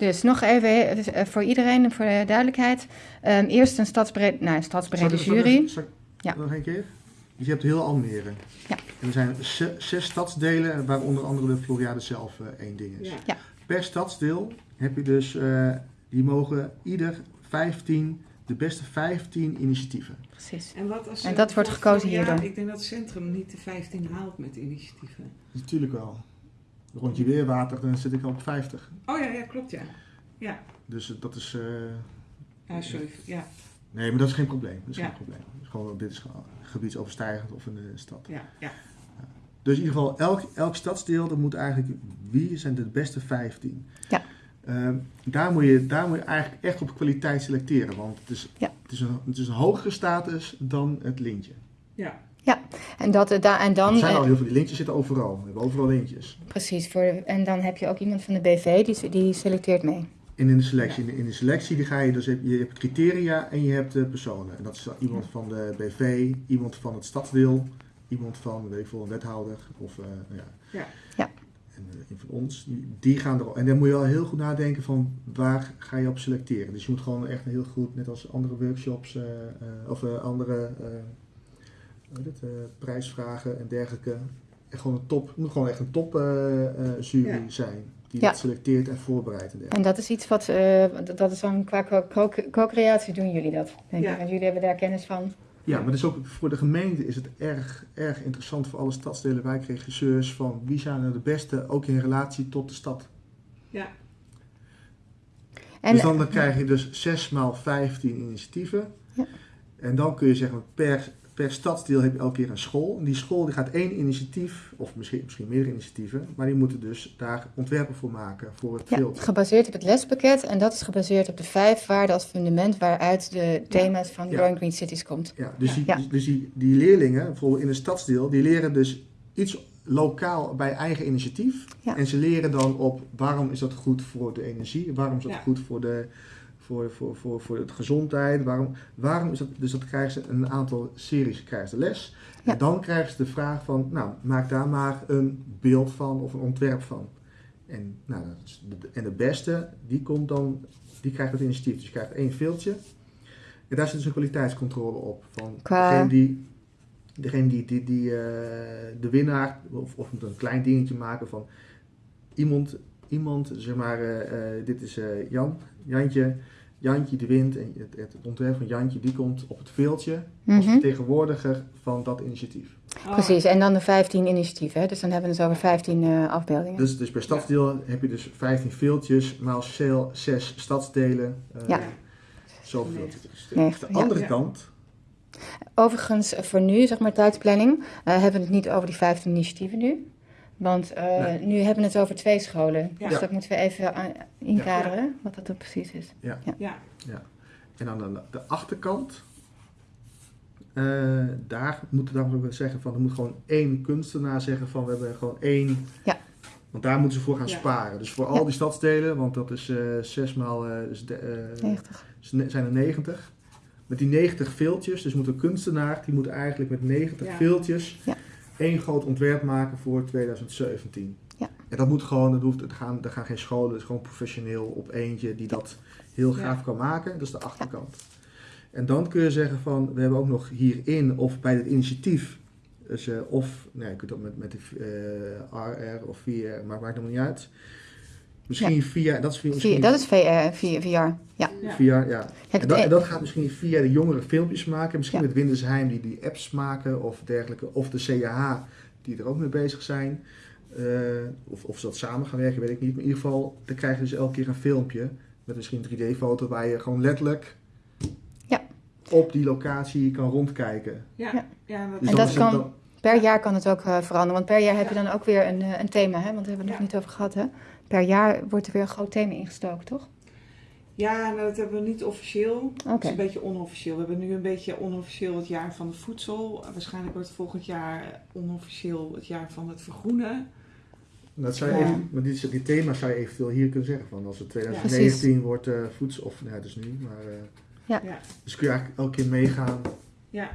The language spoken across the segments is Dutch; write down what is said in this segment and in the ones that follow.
Dus nog even dus, uh, voor iedereen, voor de duidelijkheid. Um, eerst een stadsbrede, nou, een stadsbrede Zal ik- jury. zal ik- zal ik- Ja. Nog een keer? Dus je hebt heel Almere. Ja. En er zijn ze- zes stadsdelen, waar onder andere de Floriade zelf eh, één ding is. Ja. Ja. Per stadsdeel heb je dus, eh, die mogen ieder 15, de beste 15 initiatieven. Precies. En, wat als En eh, dat wordt gekozen van, ja. Ik denk dat het centrum niet de 15 haalt met initiatieven. Natuurlijk wel. Rondje weerwater, dan zit ik al op 50. Oh ja, ja klopt ja. Ja, Dus eh, dat is. eh, ja sorry. Ja, nee, maar dat is geen probleem. Dat is Ja. geen probleem. Het is gewoon, dit is gewoon gebiedsoverstijgend of in de stad. ja, ja. Dus in ieder geval, elk, elk stadsdeel, dat moet eigenlijk, wie zijn de beste 15? Ja. Ehm, daar, moet je, daar moet je eigenlijk echt op kwaliteit selecteren, want het is, Ja. het is, een, het is een hogere status dan het lintje. Ja. En, dat, eh, da- en dan, er zijn eh, al heel veel, die lintjes zitten overal. We hebben overal lintjes. precies, voor, en dan heb je ook iemand van de BV die, die selecteert mee. En in de selectie, in de, in de selectie die ga je dus, je hebt criteria en je hebt eh, personen. En dat is iemand van de BV, iemand van het stadsdeel, iemand van, weet ik veel, een wethouder of eh, nou ja. Ja. Ja. En een van ons, die, gaan er En dan moet je wel heel goed nadenken van waar ga je op selecteren. Dus je moet gewoon echt heel goed, net als andere workshops eh, eh, of andere eh, het, eh, prijsvragen en dergelijke. Echt gewoon een top, het moet gewoon echt een top eh, eh, jury Ja. zijn. Die Ja. dat selecteert en voorbereidt en dergelijke. En dat is iets wat, eh, dat- is dan qua co- co- co-creatie doen jullie dat, denk Ja. ik. Want jullie hebben daar kennis van. Ja, maar dus ook voor de gemeente is het erg, erg interessant voor alle stadsdelen, wijkregisseurs, van wie zijn er de beste, ook in relatie tot de stad. ja. En, dus dan, dan krijg je dus 6 maal 15 initiatieven. Ja. En dan kun je zeggen, per, per stadsdeel heb je elke keer een school. En die school die gaat één initiatief, of misschien, misschien meerdere initiatieven, maar die moeten dus daar ontwerpen voor maken, voor het ja, filter. gebaseerd op het lespakket. En dat is gebaseerd op de vijf waarden als fundament waaruit de thema's van Ja. Growing Green Cities komt. Ja, dus, die, Ja. dus die, die leerlingen, bijvoorbeeld in een stadsdeel, die leren dus iets lokaal bij eigen initiatief. Ja. En ze leren dan op waarom is dat goed voor de energie, waarom is dat Ja. goed voor de, voor, voor, voor, voor de gezondheid, waarom, waarom is dat, dus dat krijgen ze een aantal series krijgen ze les. Ja. En dan krijgen ze de vraag van, nou, maak daar maar een beeld van of een ontwerp van. En, nou, en de beste, die komt dan, die krijgt het initiatief. Dus je krijgt één filtje. En daar zit dus een kwaliteitscontrole op. Van Qua- degene die, degene die, die, die eh, de winnaar, of, of moet een klein dingetje maken van iemand, iemand zeg maar, eh, eh, dit is Jan, Jantje, Jantje die wint en het, het ontwerp van Jantje die komt op het veeltje als Mhm. vertegenwoordiger van dat initiatief. Oh, Precies, en dan de 15 initiatieven. hè. Dus dan hebben we het over 15 eh, afbeeldingen. Dus, dus per stadsdeel heb je dus 15 veeltjes, maal 6 stadsdelen, eh Ja. zoveel veeltjes. Negentig, de andere Ja. kant, Overigens, voor nu, zeg maar tijdsplanning, eh, hebben we het niet over die 15 initiatieven nu. Want eh, Nee. nu hebben we het over twee scholen. Ja. Dus dat moeten we even aan- inkaderen, wat dat dan precies is. Ja, En aan de, de achterkant, eh, daar moeten we dan zeggen van, er moet gewoon één kunstenaar zeggen van, we hebben gewoon één. Ja. Want daar moeten ze voor gaan Ja. sparen. Dus voor al Ja. die stadsdelen, want dat is eh zes maal, eh, dus de, eh, 90. is ne- zijn er 90. Met die 90 veeltjes, dus moet een kunstenaar, die moet eigenlijk met 90 Ja. veeltjes Ja. Één groot ontwerp maken voor 2017. Ja. En dat moet gewoon, dat hoeft, er, gaan, er gaan geen scholen, het is gewoon professioneel op eentje die dat heel Ja. gaaf kan maken. Dat is de achterkant. En dan kun je zeggen van, we hebben ook nog hierin of bij het initiatief, dus, eh, of, nee, je kunt ook met, met de eh, RR of VR, maar maakt helemaal niet uit. Misschien via, dat is via, misschien Vier, dat is VR, VR. Ja. ja. Het, En dat, eh, en dat gaat misschien via de jongeren filmpjes maken. Misschien Ja. met Windersheim die die apps maken of dergelijke. Of de CAH die er ook mee bezig zijn. Eh, of, of ze dat samen gaan werken, weet ik niet. Maar in ieder geval, dan krijg je dus elke keer een filmpje. Met misschien een 3D-foto waar je gewoon letterlijk Ja. op die locatie kan rondkijken. Ja, Ja. ja. dat, Dus En dat is het kan- dan- per jaar kan het ook eh, veranderen. Want per jaar heb je dan ook weer een, eh, een thema, hè? want daar hebben we het nog Ja. niet over gehad. Hè? Per jaar wordt er weer een groot thema ingestoken, toch? ja, nou, dat hebben we niet officieel. Het Oké. is een beetje onofficieel. We hebben nu een beetje onofficieel het jaar van het voedsel. Waarschijnlijk wordt volgend jaar onofficieel het jaar van het vergroenen. Dat zou je Ja. even, maar die, die thema's zou je eventueel hier kunnen zeggen. Van als het 2019 wordt eh voedsel, of nee, het is nu. Maar, eh, Ja. Ja. Dus kun je eigenlijk elke keer meegaan Ja,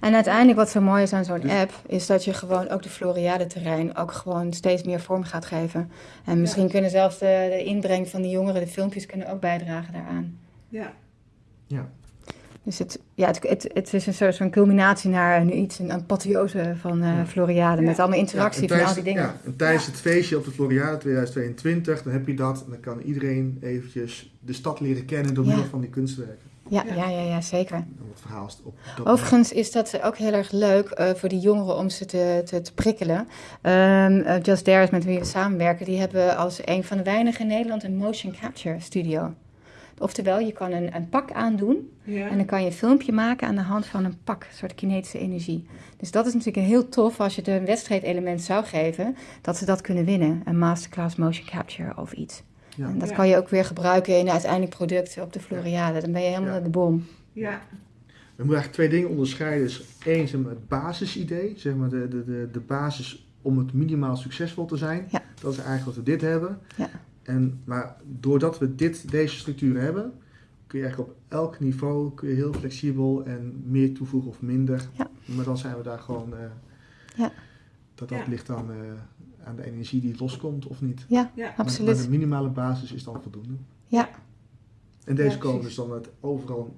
En uiteindelijk wat zo mooi is aan zo'n Dus- app, is dat je gewoon ook de Floriade-terrein ook gewoon steeds meer vorm gaat geven. En misschien kunnen zelfs de, de inbreng van de jongeren, de filmpjes, kunnen ook bijdragen daaraan. ja, Dus het, ja, het, het, het is een soort van culminatie naar nu iets, een apotheose van eh, Ja. Floriade. Ja. Met allemaal Ja, interactie en van al die dingen. ja, en tijdens Ja. het feestje op de Floriade 2022, dan heb je dat. En dan kan iedereen eventjes de stad leren kennen door Ja. middel van die kunstwerken. Ja, Ja. ja, ja, ja, zeker. En het verhaal is op dat Overigens is dat ook heel erg leuk eh, voor die jongeren om ze te, te, te prikkelen. Ehm, eh, Just is met wie we samenwerken. Die hebben als een van de weinigen in Nederland een motion capture studio. Oftewel, je kan een, een pak aandoen ja. en dan kan je een filmpje maken aan de hand van een pak, een soort kinetische energie. Dus dat is natuurlijk heel tof als je het een wedstrijdelement zou geven, dat ze dat kunnen winnen. Een masterclass motion capture of iets. Ja. En dat Ja. kan je ook weer gebruiken in het uiteindelijk product op de Floriade. Dan ben je helemaal Ja. de bom. ja, We moeten eigenlijk twee dingen onderscheiden. Dus één, zeg maar, het basisidee, zeg maar de, de, de, de basis om het minimaal succesvol te zijn. Ja. Dat is eigenlijk wat we dit hebben. Ja. En, maar doordat we dit, deze structuur hebben, kun je eigenlijk op elk niveau kun je heel flexibel en meer toevoegen of minder. Ja. Maar dan zijn we daar gewoon. eh, Ja. Dat dat Ja. ligt aan, eh, aan de energie die loskomt of niet. Ja, ja, Maar, absoluut. maar de minimale basis is dan voldoende. Ja. En deze Ja, komen precies. dus dan het overal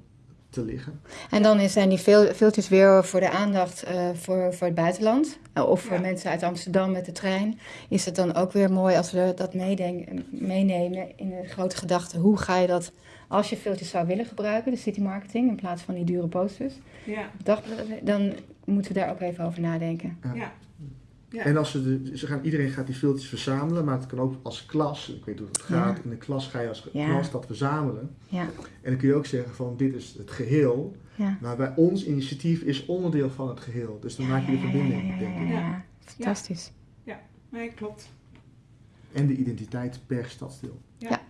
te liggen. En dan zijn die veel, filters weer voor de aandacht eh, voor, voor het buitenland. Eh, of voor Ja. mensen uit Amsterdam met de trein. Is het dan ook weer mooi als we dat meedenken, meenemen in de grote gedachte. Hoe ga je dat, als je filters zou willen gebruiken, de city marketing, in plaats van die dure posters. ja, dagbladen, dan moeten we daar ook even over nadenken. ja. Ja. En als ze, de, ze gaan, iedereen gaat die filters verzamelen, maar het kan ook als klas, ik weet hoe het Ja. gaat, in de klas ga je als Ja. klas dat verzamelen. Ja, En dan kun je ook zeggen van dit is het geheel, ja. maar bij ons initiatief is onderdeel van het geheel. Dus dan Ja, maak je de ja, ja, verbinding, ja, ja, denk ja, ik. ja, Ja. ja. Fantastisch. Nee, klopt. En de identiteit per stadsdeel. Ja. Ja.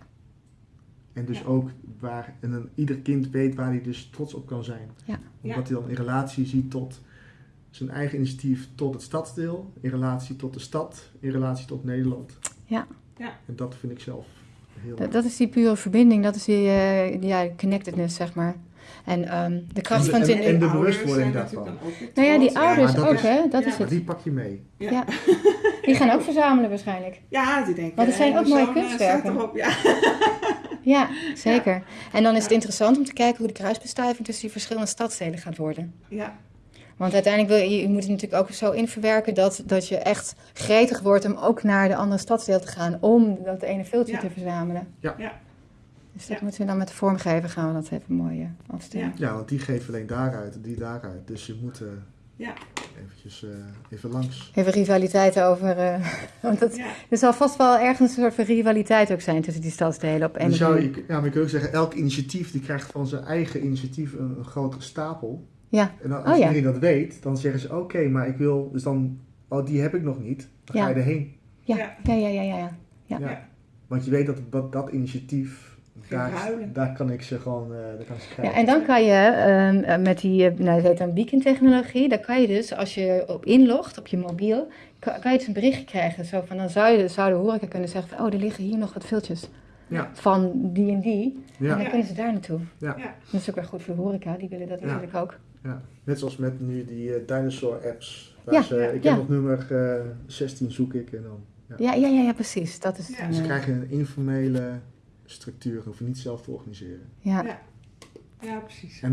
En dus Ja. ook waar en een, ieder kind weet waar hij dus trots op kan zijn. Ja. Omdat hij dan in relatie ziet tot zijn eigen initiatief tot het stadsdeel, in relatie tot de stad, in relatie tot Nederland. Ja. Ja. En dat vind ik zelf heel Dat, dat is die pure verbinding, dat is die eh, ja, connectedness, zeg maar. En ehm, de kracht van het en- in- en de bewustwording daarvan. Nou ja, die ouders ook, hè? Dat ja. is het. die pak je mee. Ja. Ja. Die gaan ook verzamelen waarschijnlijk. Ja, die denken. Want het zijn eh, ook mooie eh, kunstwerken. erop, Ja. Ja, zeker. En dan is het interessant om te kijken hoe de kruisbestuiving tussen die verschillende stadsdelen gaat worden. ja, Want uiteindelijk wil je, je moet het natuurlijk ook zo inverwerken dat, dat je echt gretig wordt om ook naar de andere stadsdeel te gaan om dat ene filmpje Ja. te verzamelen. Ja. Ja. Dus dat Ja. moeten we dan met de vormgever gaan we dat even mooi eh, afstemmen. Ja, want die geven alleen daaruit en die daaruit. Dus je moet eh Ja. eventjes eh, even langs. Even rivaliteit over. eh, want dat, ja, er zal vast wel ergens een soort van rivaliteit ook zijn tussen die stadsdelen op of zou je, ja, maar je kunt ook zeggen, elk initiatief die krijgt van zijn eigen initiatief een, een grotere stapel. Ja. En dan, als Oh, ja. iedereen dat weet, dan zeggen ze, oké, maar ik wil, dus dan, oh, die heb ik nog niet. Dan Ja. ga je erheen. Ja, Ja. ja, ja, ja, ja. ja. Ja. Ja. Want je weet dat dat, dat initiatief, daar, daar kan ik ze gewoon, eh daar kan ik ze Ja, krijgen. en dan kan je ehm, eh, met die, eh, nou, dat heet dan beacon-technologie, dan kan je dus, als je op inlogt op je mobiel, kan, kan je dus een berichtje krijgen. Zo van, dan zou, je, zou de horeca kunnen zeggen van, oh, er liggen hier nog wat filtjes Ja. van die en die. En Ja, dan kunnen ze daar naartoe. Ja. Ja. Dat is ook wel goed voor de horeca, die willen dat Ja. natuurlijk ook. Ja, net zoals met nu die eh, dinosaur apps. Waar Ja, ze, ja, ik ja. heb nog nummer eh, 16 zoek ik en dan. Ja. Ja, ja, ja, ja precies. Dat is Ja. dan, Ze eh, krijgen een informele structuur, hoeven niet zelf te organiseren. ja. Ja. ja, precies. En